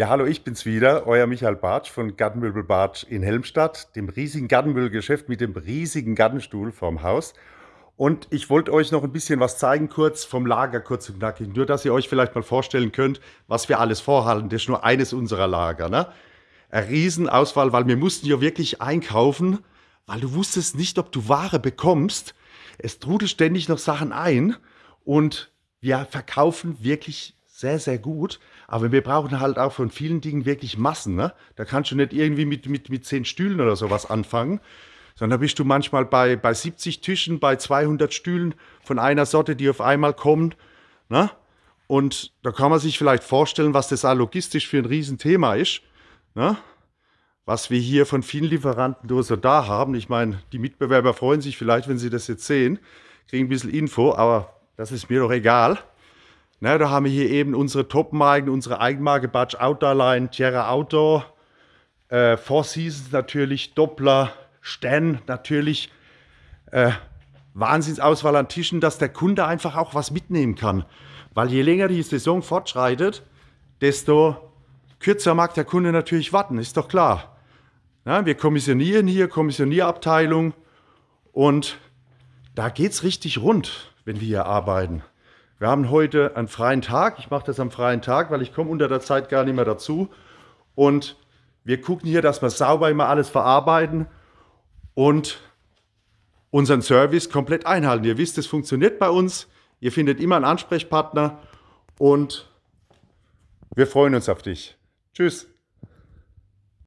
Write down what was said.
Ja, hallo, ich bin's wieder, euer Michael Bartsch von Gartenmöbel Bartsch in Helmstadt, dem riesigen Gartenmöbelgeschäft mit dem riesigen Gartenstuhl vorm Haus. Und ich wollte euch noch ein bisschen was zeigen, kurz vom Lager, kurz und knackig. Nur, dass ihr euch vielleicht mal vorstellen könnt, was wir alles vorhalten. Das ist nur eines unserer Lager. Ne? Eine Riesenauswahl, weil wir mussten ja wirklich einkaufen, weil du wusstest nicht, ob du Ware bekommst. Es trudelt ständig noch Sachen ein und wir verkaufen wirklich sehr, sehr gut. Aber wir brauchen halt auch von vielen Dingen wirklich Massen. Ne? Da kannst du nicht irgendwie mit, mit, mit zehn Stühlen oder sowas anfangen, sondern bist du manchmal bei, bei 70 Tischen, bei 200 Stühlen von einer Sorte, die auf einmal kommt. Ne? Und da kann man sich vielleicht vorstellen, was das auch logistisch für ein Riesenthema ist. Ne? Was wir hier von vielen Lieferanten so da haben. Ich meine, die Mitbewerber freuen sich vielleicht, wenn sie das jetzt sehen, kriegen ein bisschen Info, aber das ist mir doch egal. Na, da haben wir hier eben unsere Top-Marken, unsere Eigenmarke Batch Outdoor Line, Tierra Outdoor, äh, Four Seasons natürlich, Doppler, Stan natürlich. Äh, Wahnsinnsauswahl an Tischen, dass der Kunde einfach auch was mitnehmen kann. Weil je länger die Saison fortschreitet, desto kürzer mag der Kunde natürlich warten, ist doch klar. Ja, wir kommissionieren hier, Kommissionierabteilung und da geht es richtig rund, wenn wir hier arbeiten. Wir haben heute einen freien Tag. Ich mache das am freien Tag, weil ich komme unter der Zeit gar nicht mehr dazu. Und wir gucken hier, dass wir sauber immer alles verarbeiten und unseren Service komplett einhalten. Ihr wisst, es funktioniert bei uns. Ihr findet immer einen Ansprechpartner und wir freuen uns auf dich. Tschüss.